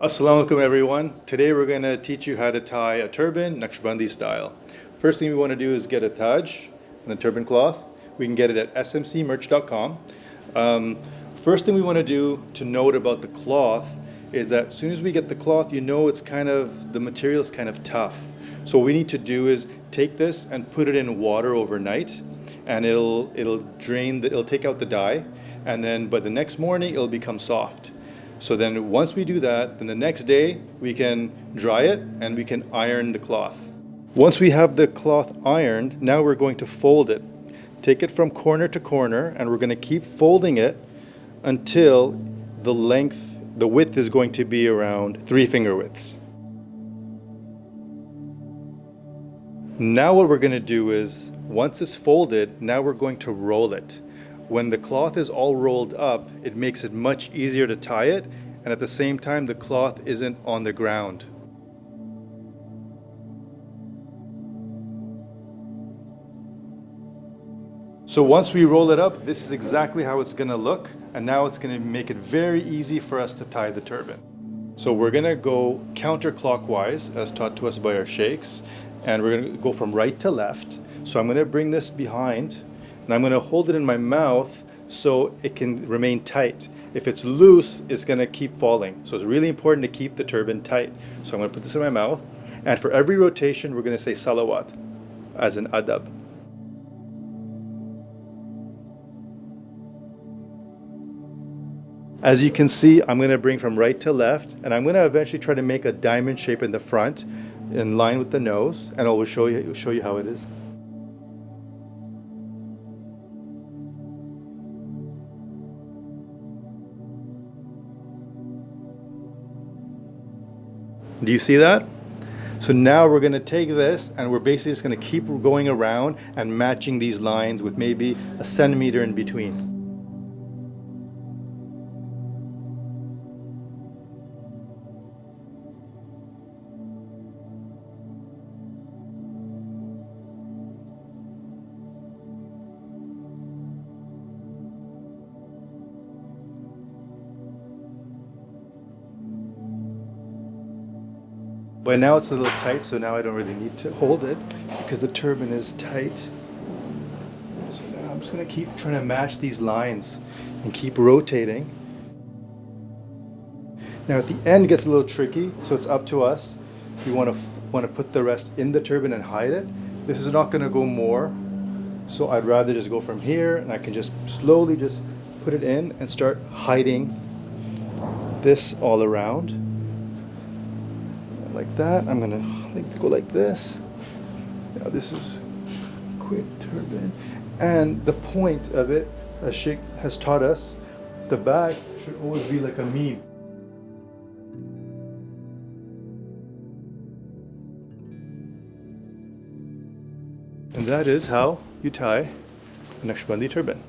Assalamu alaikum everyone. Today we're going to teach you how to tie a turban Naqshbandi style. First thing we want to do is get a taj and a turban cloth. We can get it at smcmerch.com. Um, first thing we want to do to note about the cloth is that as soon as we get the cloth, you know it's kind of, the material is kind of tough. So what we need to do is take this and put it in water overnight and it'll, it'll drain, the, it'll take out the dye and then by the next morning it'll become soft. So then once we do that, then the next day we can dry it and we can iron the cloth. Once we have the cloth ironed, now we're going to fold it. Take it from corner to corner and we're going to keep folding it until the length, the width is going to be around three finger widths. Now what we're going to do is, once it's folded, now we're going to roll it. When the cloth is all rolled up, it makes it much easier to tie it, and at the same time, the cloth isn't on the ground. So once we roll it up, this is exactly how it's gonna look, and now it's gonna make it very easy for us to tie the turban. So we're gonna go counterclockwise, as taught to us by our sheikhs, and we're gonna go from right to left. So I'm gonna bring this behind and I'm gonna hold it in my mouth so it can remain tight. If it's loose, it's gonna keep falling. So it's really important to keep the turban tight. So I'm gonna put this in my mouth and for every rotation, we're gonna say salawat as an adab. As you can see, I'm gonna bring from right to left and I'm gonna eventually try to make a diamond shape in the front in line with the nose and I will show you, show you how it is. Do you see that? So now we're gonna take this and we're basically just gonna keep going around and matching these lines with maybe a centimeter in between. But now it's a little tight, so now I don't really need to hold it because the turban is tight. So now I'm just gonna keep trying to match these lines and keep rotating. Now at the end gets a little tricky, so it's up to us. We wanna, wanna put the rest in the turban and hide it. This is not gonna go more, so I'd rather just go from here and I can just slowly just put it in and start hiding this all around like that. I'm gonna go like this. Now this is quick turban. And the point of it, as Sheikh has taught us, the back should always be like a meme. And that is how you tie a Naqshbandi turban.